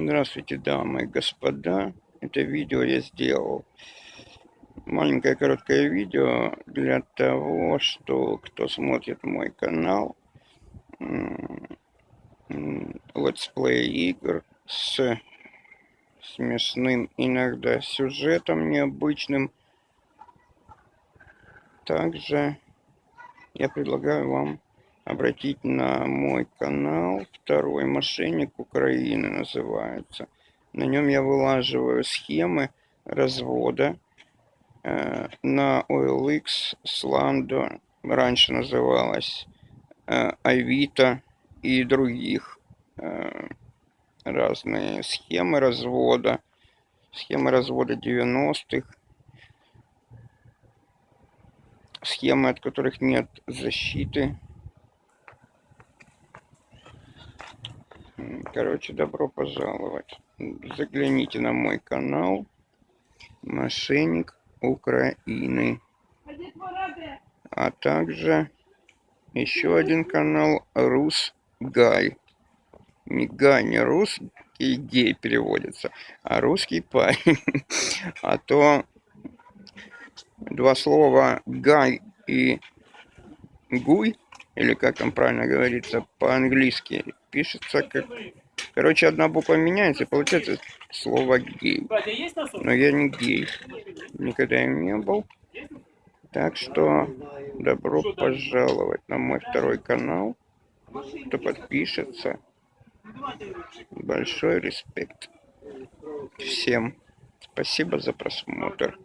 Здравствуйте, дамы и господа. Это видео я сделал. Маленькое короткое видео для того, что кто смотрит мой канал летсплей игр с смешным иногда сюжетом необычным. Также я предлагаю вам обратить на мой канал. Второй мошенник Украины называется. На нем я вылаживаю схемы развода э, на OLX, Slando, раньше называлась э, Авито и других э, разные схемы развода, схемы развода 90-х, схемы, от которых нет защиты, Короче, добро пожаловать. Загляните на мой канал Мошенник Украины. А также еще один канал Рус Гай. Не Гай, не русский гей переводится, а русский парень. А то два слова Гай и Гуй, или как там правильно говорится по-английски, пишется как... Короче, одна буква меняется, и получается слово гей. Но я не гей. Никогда им не был. Так что добро пожаловать на мой второй канал. Кто подпишется. Большой респект. Всем спасибо за просмотр.